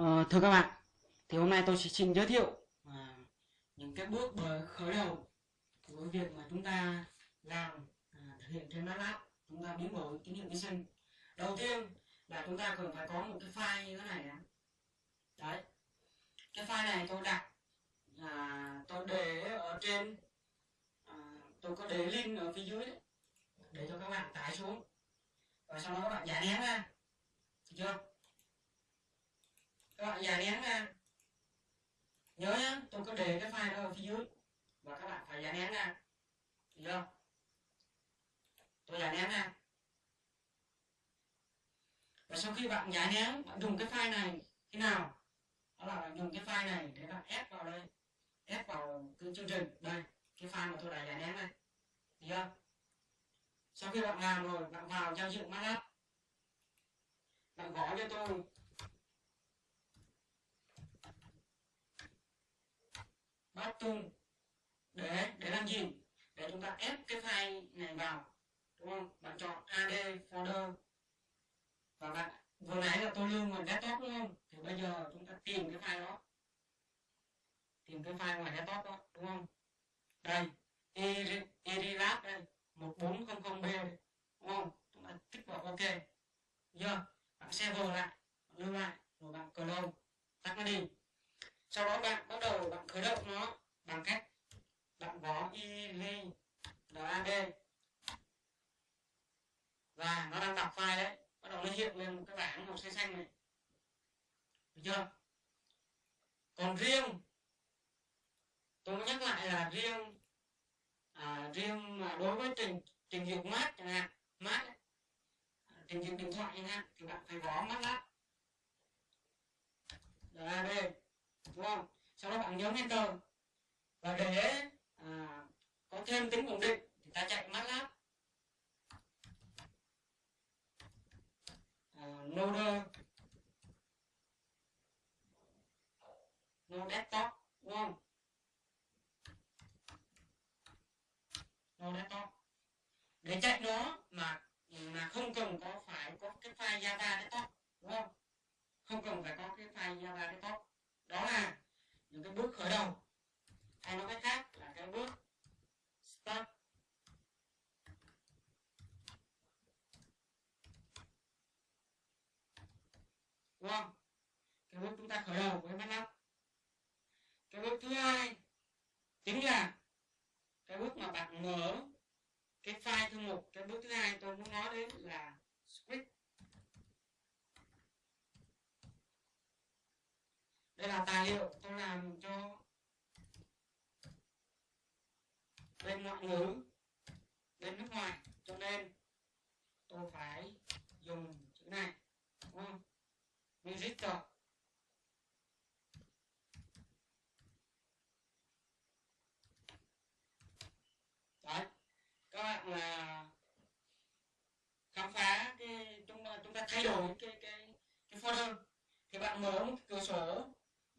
Ờ, thưa các bạn, thì hôm nay tôi sẽ xin giới thiệu à, những cái bước ờ, khởi đầu của việc mà chúng ta làm à, thực hiện trên MATLAB chúng ta biến đổi tín hiệu vi sinh. Đầu tiên là chúng ta cần phải có một cái file như thế này đó. Đấy, cái file này tôi đặt à, tôi để ở trên à, tôi có để link ở phía dưới đấy. Để cho các bạn tải xuống. Và sau đó các bạn giải nén ra. Được chưa? Các bạn giải nén ra. Nhớ nhá, tôi có để cái file đó ở phía dưới. Và các bạn phải giải nén ra. Được không? Tôi giải nén ra. Và sau khi bạn giải nén, bạn dùng cái file này thế nào? Đó là bạn dùng cái file này để bạn ép vào đây. Ép vào cái chương trình. Đây, cái file mà tôi đã giải nén này được không? Sau khi bạn làm rồi, bạn vào giao diện MATLAB. Bạn gõ cho tôi. Button để để làm gì? Để chúng ta ép cái file này vào, đúng không? Bạn chọn ad folder. Và bạn, vừa nãy là tôi lưu ngoài desktop đúng không? Thì bây giờ chúng ta tìm cái file đó. Tìm cái file ngoài desktop đó, đúng không? Đây erilab đây 1400b đây, đúng không? Chúng ta tích vào ok. Giờ, bạn save lại lưu lại, rồi bạn clone. Tắt nó đi. Sau đó bạn khởi động nó bằng cách bạn gõ ili lab và nó đang đọc file đấy bắt đầu nó hiện lên một cái bảng màu xanh xanh này. Được chưa? Còn riêng tôi nhắc lại là riêng à, riêng mà đối với trình trình duyệt mát chẳng hạn mát ấy, trình duyệt điện thoại chẳng hạn thì bạn phải gõ mát MATLAB lab đúng không? Sau đó bạn nhấn enter. Và để à, có thêm tính ổn định thì ta chạy MATLAB. À, node. Node desktop đúng không? Node desktop. Để chạy nó mà mà không cần có phải có cái file java desktop đúng không? Không cần phải có cái file java desktop. Đó là những cái bước khởi đầu. Hay nói cách khác là cái bước start. Đúng không? Cái bước chúng ta khởi đầu với MATLAB cái bước thứ hai chính là cái bước mà bạn mở cái file thư mục. Cái bước thứ hai tôi muốn nói đến là script. Đây là tài liệu tôi làm cho bên ngoại ngữ, bên nước ngoài. Cho nên tôi phải dùng chữ này, đúng không? Music rồi đấy, các bạn là khám phá cái, chúng ta chúng ta thay đổi cái cái cái folder. Thì bạn mở một cái cửa sổ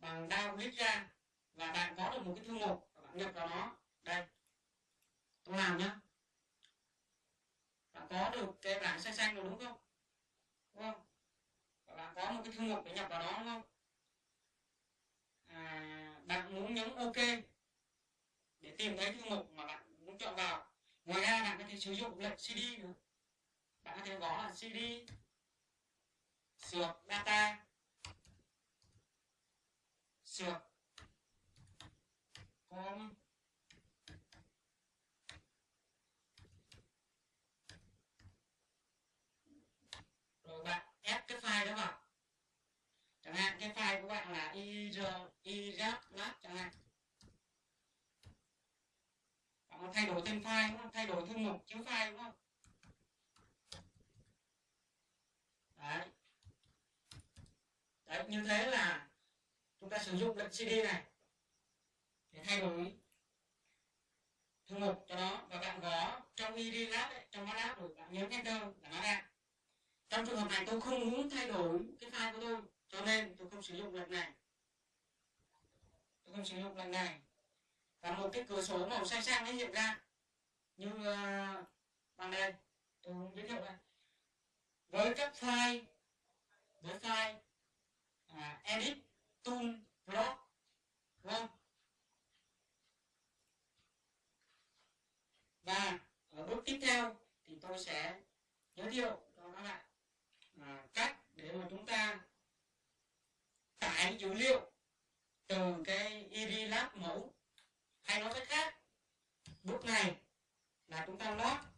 bằng down click ra và bạn có được một cái thư mục và bạn nhập vào nó đây tôi làm nhá. Bạn có được cái bảng xanh xanh rồi đúng không? Đúng không? Và bạn có một cái thư mục để nhập vào đó đúng không? À, bạn muốn nhấn ok để tìm thấy thư mục mà bạn muốn chọn vào. Ngoài ra bạn có thể sử dụng lệnh cd nữa bạn có thể gõ là cd sửa data sược com rồi bạn ép cái file đó vào. Chẳng hạn cái file của bạn là ir irap chẳng hạn. Bạn thay đổi tên file đúng không? Thay đổi thư mục chứa file đúng không? Đấy. Đấy, như thế là chúng ta sử dụng lệnh cd này. Để thay đổi thư mục cho nó và bạn gõ trong id lab ấy, trong lab rồi bạn nhấn enter là nó ra trong trường hợp này tôi không muốn thay đổi cái file của tôi cho nên tôi không sử dụng lệnh này. Tôi không sử dụng lệnh này. Và một cái cửa sổ màu xanh xanh nó hiện ra. Như uh, bằng ờ, đây tôi giới thiệu đây. Với các file với file à, edit tung nó, lăn và ở bước tiếp theo thì tôi sẽ giới thiệu cho các bạn à, cách để mà chúng ta tải dữ liệu từ cái ED Lab mẫu hay nói cách khác bước này là chúng ta lót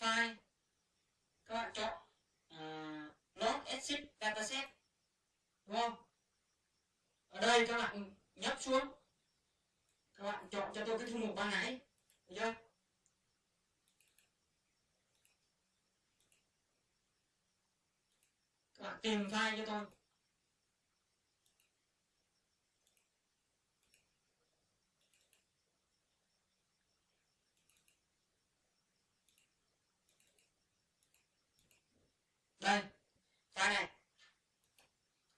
file. Các bạn chọn uh, log exit dataset. Đúng không ở đây các bạn nhấp xuống. Các bạn chọn cho tôi cái thư mục ban nãy. Được chưa? Các bạn tìm file cho tôi. Vâng. đây file này.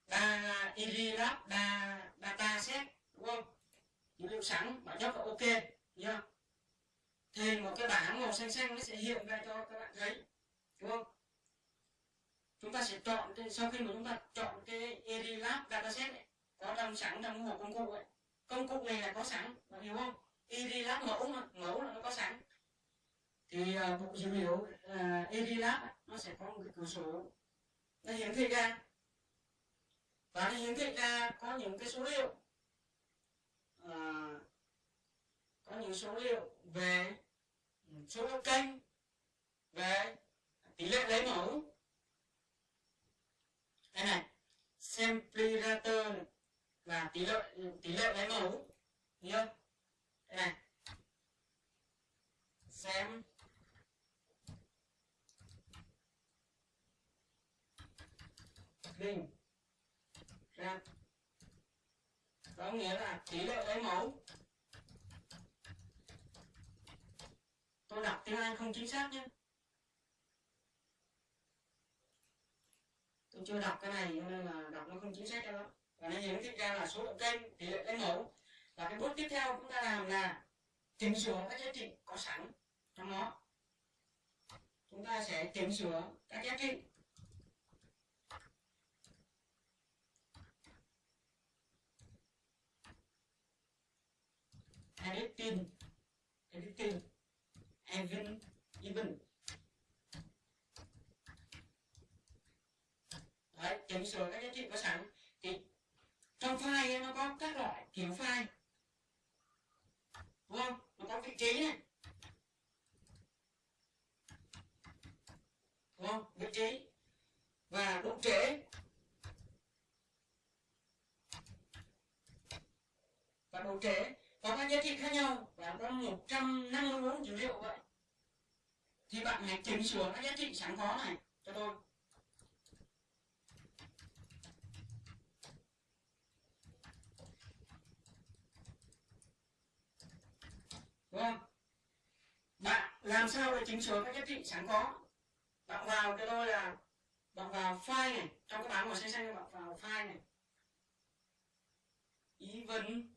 Ba Erilab ba data set đúng không? Dữ liệu sẵn bạn nhấp vào ok nhá thì một cái bảng màu xanh xanh nó sẽ hiện ra cho các bạn thấy đúng không? Chúng ta sẽ chọn sau khi mà chúng ta chọn cái Erilab dataset này, có trong sẵn trong hộp công cụ ấy. Công cụ này là có sẵn bạn hiểu không? Erilab mẫu mà mẫu là nó có sẵn. Thì uh, bộ dữ liệu uh, nó sẽ có một cái cửa sổ. Nó hiển thị ra. Và nó hiển thị ra có những cái số liệu à, có những số liệu về số lượng kênh về tỷ lệ lấy mẫu. Đây này samplerator và tỷ lệ tỷ lệ lấy mẫu. Nhớ đây này. Xem đinh ra có nghĩa là tỷ lệ lấy mẫu. Tôi đọc tiếng Anh không chính xác nhé. Tôi chưa đọc cái này, cho nên là đọc nó không chính xác cho lắm. Và nó hiển thị ra là số lượng kênh, tỷ lệ lấy mẫu. Và cái bước tiếp theo chúng ta làm là chỉnh sửa các giá trị có sẵn trong nó. Chúng ta sẽ chỉnh sửa các giá trị. Editing editing even even, đấy chỉnh sửa các giá trị có sẵn. Thì trong file nó có các loại kiểu file đúng không nó có vị trí này đúng không vị trí và độ trễ và độ trễ có các giá trị khác nhau và có 154 dữ liệu vậy thì bạn hãy chỉnh sửa các giá trị sẵn có này, cho tôi. Đúng không? Bạn làm sao để chỉnh sửa các giá trị sẵn có? Bạn vào cho tôi là, bạn vào file này, trong cái bảng màu xanh xanh, bạn vào file này. Even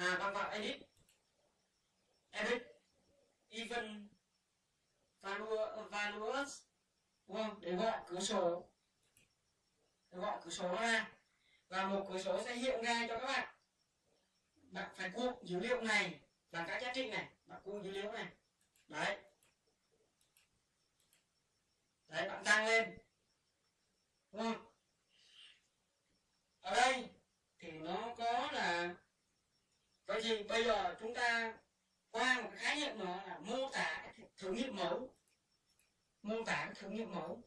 à bạn vào edit. Edit. Even value values. Đúng không để gọi cửa sổ. Để gọi cửa sổ ra. Và một cửa sổ sẽ hiện ra cho các bạn. Bạn phải cuộn dữ liệu này bằng các giá trị này. Bạn cuộn dữ liệu này. Đấy. Đấy, bạn tăng lên. Đúng không ở đây thì nó có là vậy thì bây giờ chúng ta qua một khái niệm nữa là mô tả thử nghiệm mẫu. Mô tả thử nghiệm mẫu.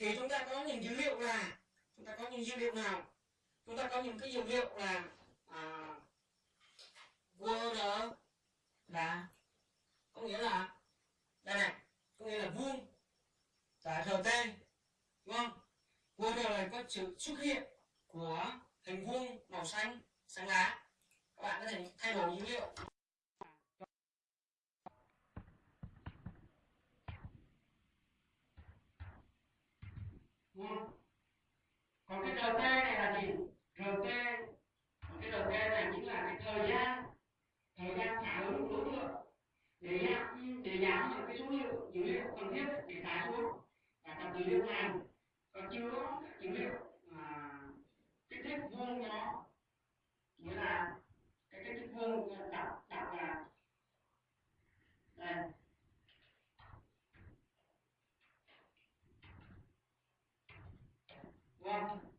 Thì chúng ta có những dữ liệu là chúng ta có những dữ liệu nào? Chúng ta có những cái dữ liệu là à, word là có nghĩa là đây này có nghĩa là vuông và rt đúng không? Word là có sự xuất hiện của hình vuông màu xanh xanh lá. Các bạn có thể thay đổi dữ liệu còn cái rt này là gì rt còn cái rt này chính là cái thời gian thời gian phản ứng của đối tượng để giảm để giảm những cái số liệu dữ liệu cần thiết để tải xuống và tập dữ liệu này còn chưa có dữ liệu à, kích thích vuông nó nghĩa là cái kích thích vuông đọc đọc là đây. Vâng.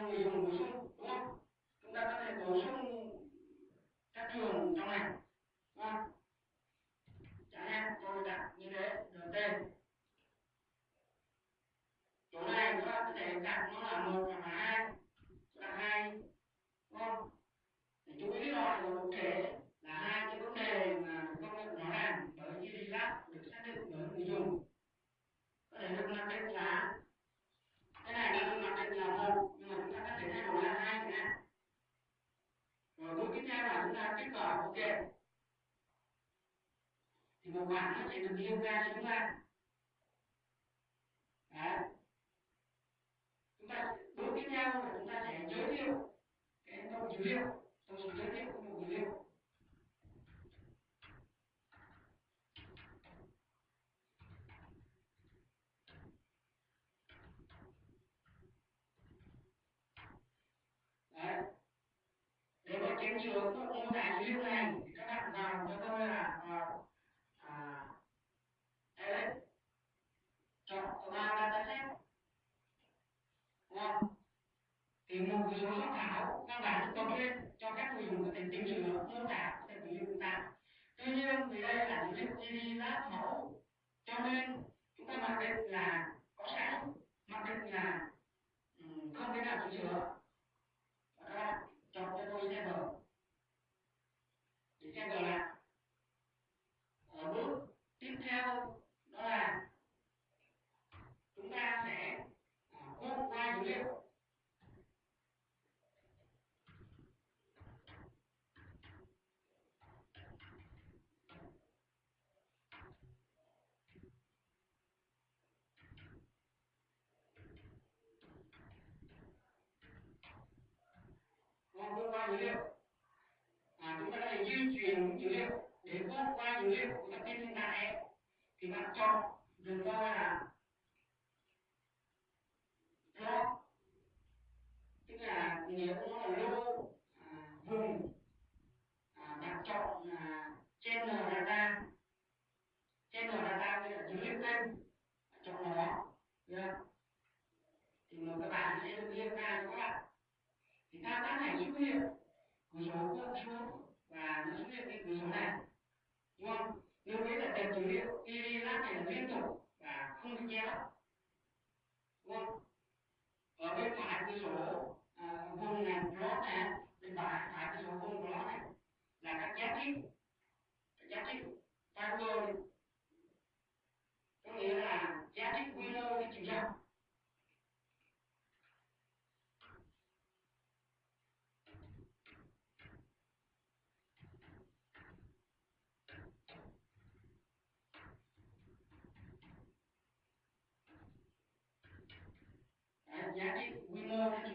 muy hermoso. Bảng yoga chúng ta. Đấy. Chúng ta bước tiếp theo là chúng ta sẽ giới thiệu cái tổng dữ liệu tổng số giới thiệu của một dữ liệu đấy để mà kiểm chứng các mô tả dữ liệu này thì các bạn vào cho tôi là vào à, đấy chọn vào dataset đúng không thì một cái số soạn thảo căn bản được cộng lên cho các những trường hợp phức tạp sửa mô tả có chúng ta tuy nhiên thì đây là những cái GD lát mẫu, cho nên chúng ta mặc định là có sẵn, mặc định là ừ, không thể nào bị trường hợp các bạn chọn cho tôi xe bờ để xe bờ là ở bước tiếp theo đó là chúng ta sẽ quét qua dữ liệu qua dữ liệu. À, chúng ta có thể di chuyển dữ liệu để quét qua dữ liệu của tập tin hiện tại thì bạn chọn dừng ra là plot tức là nếu nó là lô à, vùng à, bạn chọn là trên data. Trên data như là dữ liệu kênh chọn nó yeah. thì các bạn sẽ được liên ra cho các bạn thì thao tác này xuất hiện cửa sổ cuộn xuống và nó xuất hiện cái cửa sổ này. Đúng không? Lưu ý là tệp dữ liệu id lát này là liên tục và không bị che lấp đúng không? Ở bên phải cửa sổ à, vùng này plot này bên phải phải cửa sổ vùng plot này là các giá trị. Các giá trị fiber có nghĩa là giá trị quy mô cái chiều rộng chiều dọc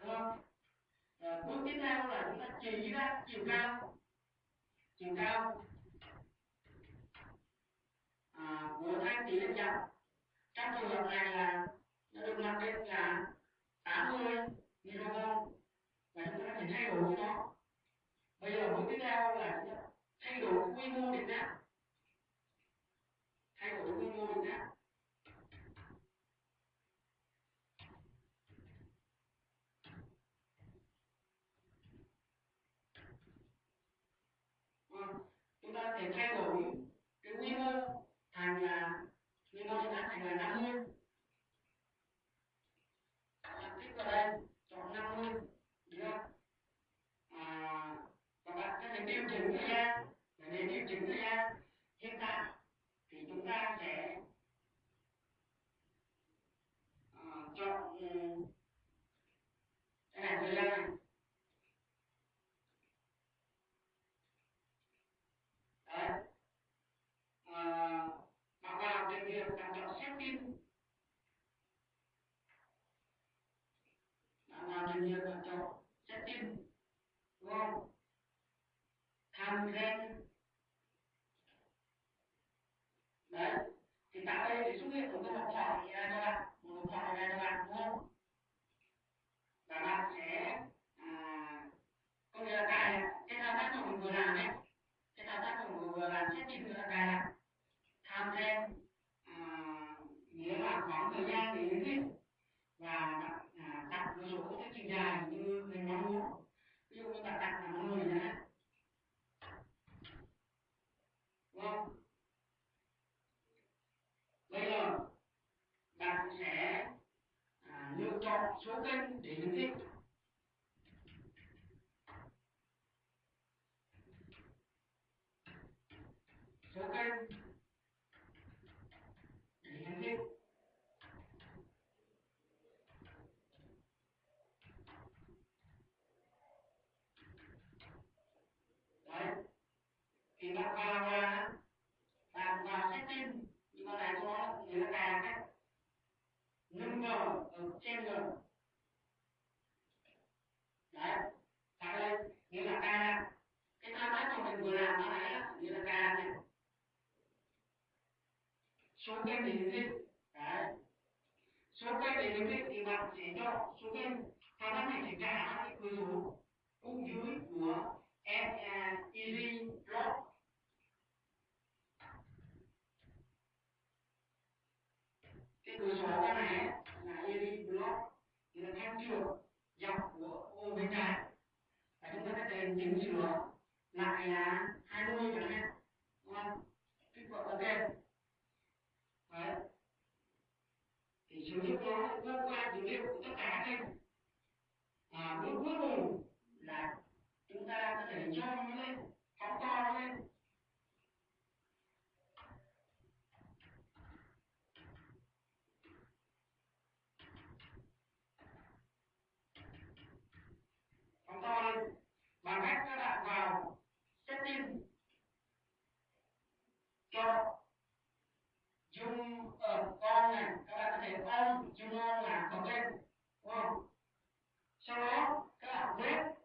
đúng không à, bước tiếp theo là chúng ta chỉ ra chiều cao chiều cao à, của thang chỉ lên dọc trong trường hợp này là nó được mặc định là 80 microvolt và chúng ta có thể thay đổi nó bây giờ bước tiếp theo là chúng ta thay đổi quy mô điện áp thay đổi quy mô điện áp vâng, chúng ta có thể thay đổi cái quy mô thành là quy mô điện áp thành là 50 đặt tích vào đây chọn 50 được không à, và bạn có thể điều chỉnh thời gian để điều chỉnh thời gian hiện tại thì chúng ta sẽ uh, chọn um, cái này thời gian này đấy à, bạn vào trình duyệt bạn chọn setting bạn vào trình duyệt bạn chọn setting đúng tham ghen đấy. Thì tại đây thì xuất hiện một cái mục hỏi này các bạn. Một mục hỏi này các bạn đúng không? Và bạn sẽ à, có nghĩa là cài cái thao tác mà mình vừa làm ấy cái thao tác mà mình vừa làm sẽ là cài là cài tham ghen nghĩa là khoảng thời gian để hiển thị và bạn à, đặt một số cái chiều dài như mình mong muốn ví dụ như bạn đặt là 50 nhé đúng không bây giờ bạn sẽ à, lựa chọn số kênh điện hiển thị số kênh điện hiển thị đấy. Thì bạn vào là bạn vào setting nhưng mà này có người ta cài cách number ở trên rồi đấy tại đây? Nghĩa là cài cái thao tác mà mình vừa làm nó nãy đó, nghĩa là cài này. Số kênh để hiển đấy. Số kênh để hiển thì bạn sẽ chọn số cái, thao tác này sẽ trả cái cửa sổ cung dưới của Easy Block. Cái cửa sổ này là Easy Block thì là thanh trường dọc của ô bên trái và chúng ta có thể chỉnh sửa lại là 20 chẳng hạn đúng không kích cỡ ok đấy thì sử dụng nó thông qua dữ liệu của tất cả các kênh à, bước cuối cùng là chúng ta có thể cho nó lên phóng to nó lên phóng to lên bằng cách các bạn vào setting cho dung ở con này các bạn có thể ôm dung ôm là bật lên đúng không? Sau đó, các bạn quét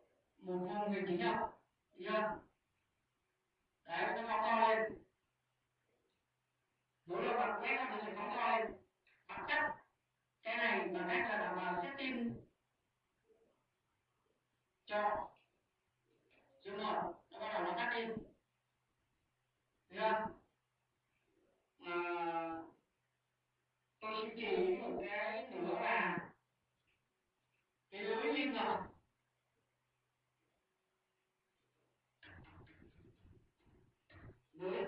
một vùng về chỉ nhau được chưa đấy nó phóng to lên mỗi lần bạn quét nó sẽ phóng to lên bạn cắt cái này bằng cách là bạn vào setting cho zoom một nó bắt đầu nó cắt đi được chưa à, tôi xin chỉ một cái nữa là cái lưới liên dọc lưới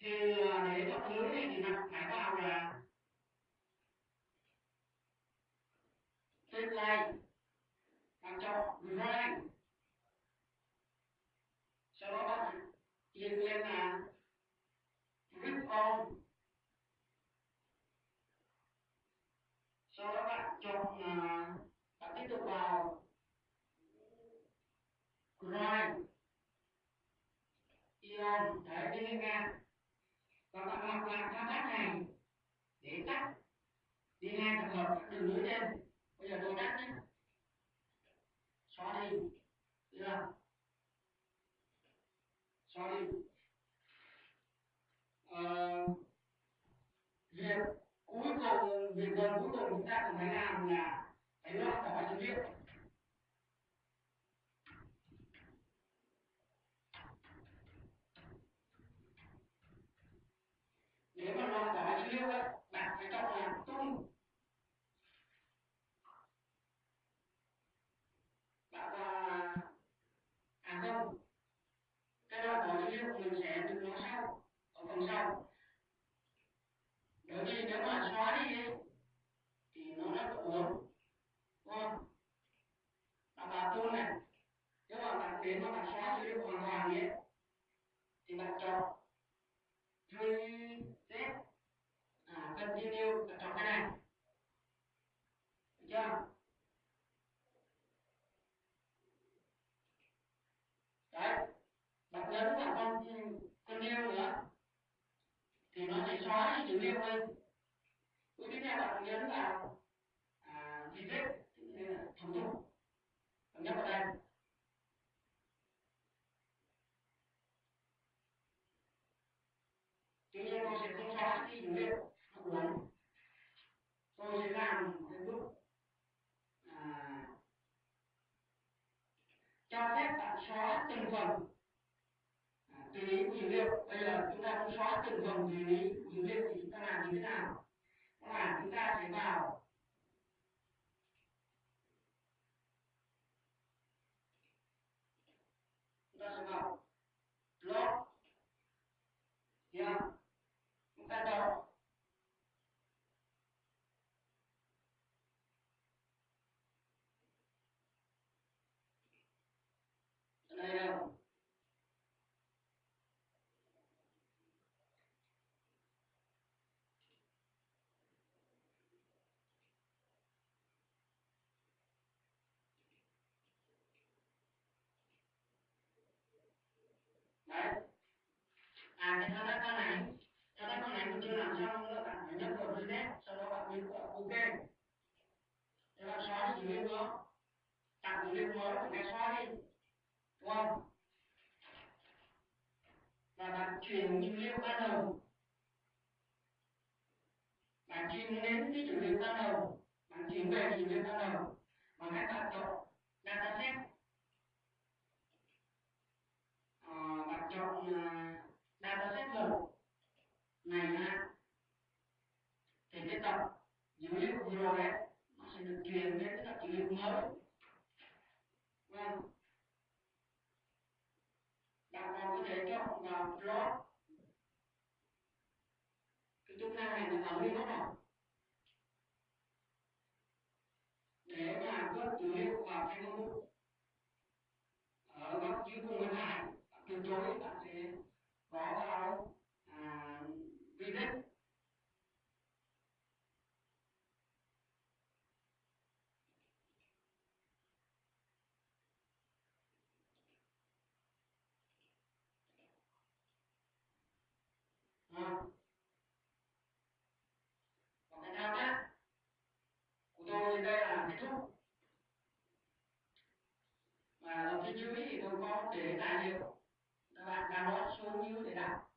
thì để này thì bạn phải vào là trên line. Bạn chọn right sau đó bạn yên lên là rip on. Sau đó bạn chọn là bạn tiếp tục vào right ion đấy đi lên ngang và bạn lặp lại thao tác này để tắt hợp đường nối lên bây giờ tôi cắt nhé xóa đi được không? xóa đi à, việc cuối cùng việc gần cuối cùng chúng ta cần phải làm là phải loại bỏ dữ liệu nếu mà loại bỏ dữ liệu ấy bạn phải chọn là tung bạn là à không cái loại bỏ dữ liệu mình sẽ được nói sau ở phần sau bởi vì nếu mà xóa đi thì nó rất là uống đúng không bạn vào tool này nếu mà bạn đến mà bạn xóa dữ liệu hoàn toàn nhé thì bạn chọn reset à, continue bạn cái này được chưa? Phần tùy ý thì chúng ta làm như thế nào? Các bạn, chúng ta sẽ vào. Chúng ta sẽ vào log yeah. chúng ta chọn đây đâu đấy à cái thao tác con này. Thao tác con này mình chưa làm xong nữa bạn phải nhấp vào reset sau đó bạn nhấn vào ok để bạn xóa cái dữ liệu đó tạo dữ liệu mới bạn xóa đi. Đúng không? Và bạn chuyển dữ liệu ban đầu. Bạn chuyển đến cái dữ liệu ban đầu. Bạn chuyển về dữ liệu ban đầu. Bằng cách ờ, bạn chọn dataset à, bạn chọn uh, này ha thì cái tập dữ liệu vừa rồi đấy nó sẽ được truyền đến cái tập dữ liệu mới. Vâng. Bạn còn có thể chọn vào plot cái chức năng này là vào liên rồi. Để mà gấp dữ liệu vào cái công ở góc dưới cùng bên phải từ chối bạn sẽ có vào à, visit à. và cái thao tác của tôi đây là kết thúc và ở dưới thì tôi có để tài liệu các bạn đó xuống như để đọc.